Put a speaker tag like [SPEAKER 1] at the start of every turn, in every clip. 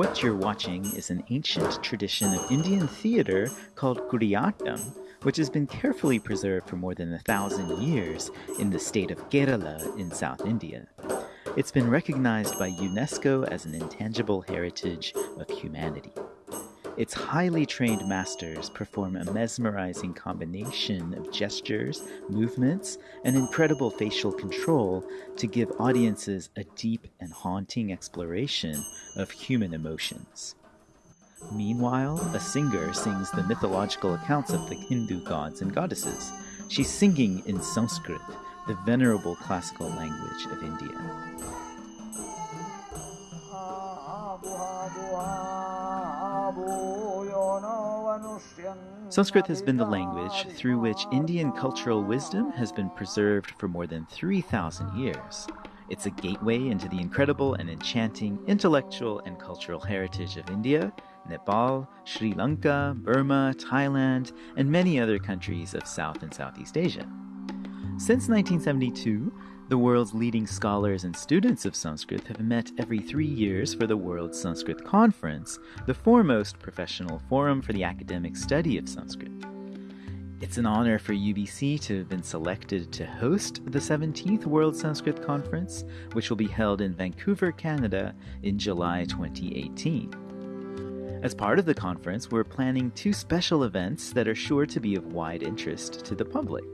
[SPEAKER 1] What you're watching is an ancient tradition of Indian theater called Kudiyattam, which has been carefully preserved for more than a thousand years in the state of Kerala in South India. It's been recognized by UNESCO as an intangible heritage of humanity. Its highly trained masters perform a mesmerizing combination of gestures, movements, and incredible facial control to give audiences a deep and haunting exploration of human emotions. Meanwhile, a singer sings the mythological accounts of the Hindu gods and goddesses. She's singing in Sanskrit, the venerable classical language of India. Sanskrit has been the language through which Indian cultural wisdom has been preserved for more than 3,000 years. It's a gateway into the incredible and enchanting intellectual and cultural heritage of India, Nepal, Sri Lanka, Burma, Thailand, and many other countries of South and Southeast Asia. Since 1972, the world's leading scholars and students of Sanskrit have met every three years for the World Sanskrit Conference, the foremost professional forum for the academic study of Sanskrit. It's an honor for UBC to have been selected to host the 17th World Sanskrit Conference, which will be held in Vancouver, Canada in July 2018. As part of the conference, we're planning two special events that are sure to be of wide interest to the public.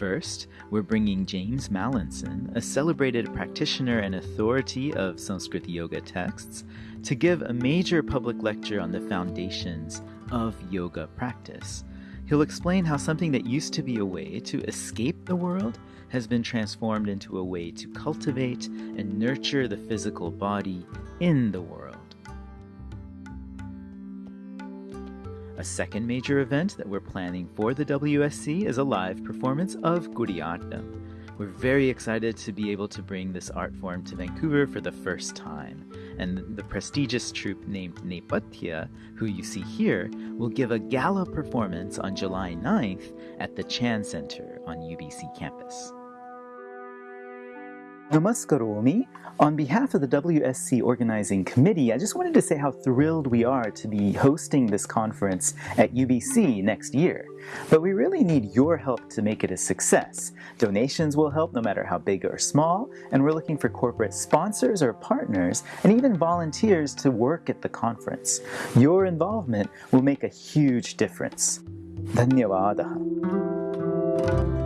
[SPEAKER 1] First, we're bringing James Mallinson, a celebrated practitioner and authority of Sanskrit yoga texts, to give a major public lecture on the foundations of yoga practice. He'll explain how something that used to be a way to escape the world has been transformed into a way to cultivate and nurture the physical body in the world. A second major event that we're planning for the WSC is a live performance of Kudiyattam. We're very excited to be able to bring this art form to Vancouver for the first time. And the prestigious troupe named Nepathya, who you see here, will give a gala performance on July 9th at the Chan Center on UBC campus. Namaskaromi. On behalf of the WSC Organizing Committee, I just wanted to say how thrilled we are to be hosting this conference at UBC next year. But we really need your help to make it a success. Donations will help no matter how big or small, and we're looking for corporate sponsors or partners, and even volunteers to work at the conference. Your involvement will make a huge difference. Dhanyavadaha.